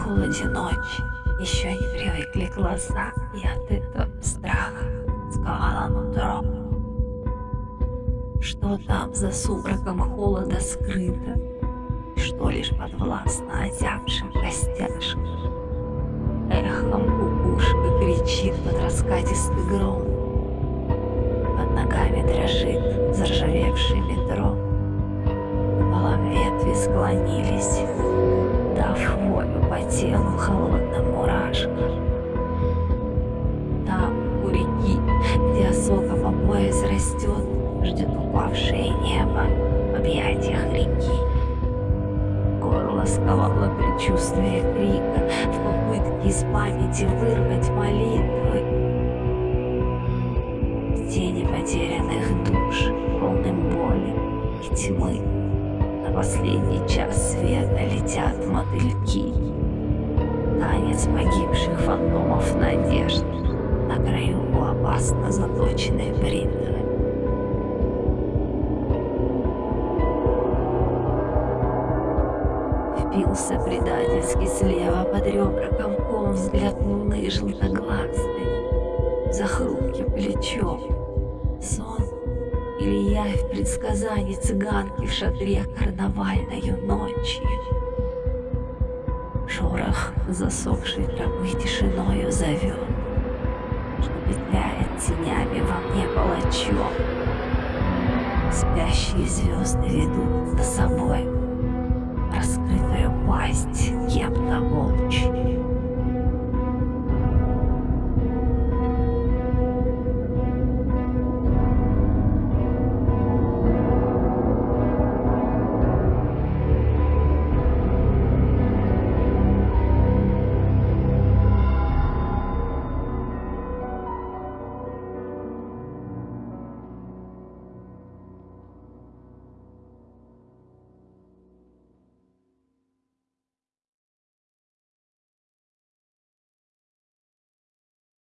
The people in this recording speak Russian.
холоде ночи еще не привыкли глаза, и от этого страха сковало нутро. Что там за сумраком холода скрыто, что лишь подвластно озябшим костяшкам. Эхом кукушка кричит под раскатистый гром, под ногами дрожит заржавевший метро. Куполом ветви склонились, волю по телу холодным мурашкам. Там, у реки, где осока по пояс растет, ждет упавшее небо в объятиях реки. Горло сковало предчувствие крика в попытке из памяти вырвать молитвы. Тени потерянных душ, полным боли и тьмы. На последний час света летят мотыльки. Танец погибших фантомов надежд на краю у опасно заточенной бритвы. Впился предательски слева под ребра комком взгляд луны желтоглазый за хрупким плечом. Сон или явь предсказаний цыганки в шатре карнавальною ночью. Шорох засохшей травы тишиною зовет, что петляет тенями во мне палачом. Спящие звезды ведут за собой раскрытую пасть.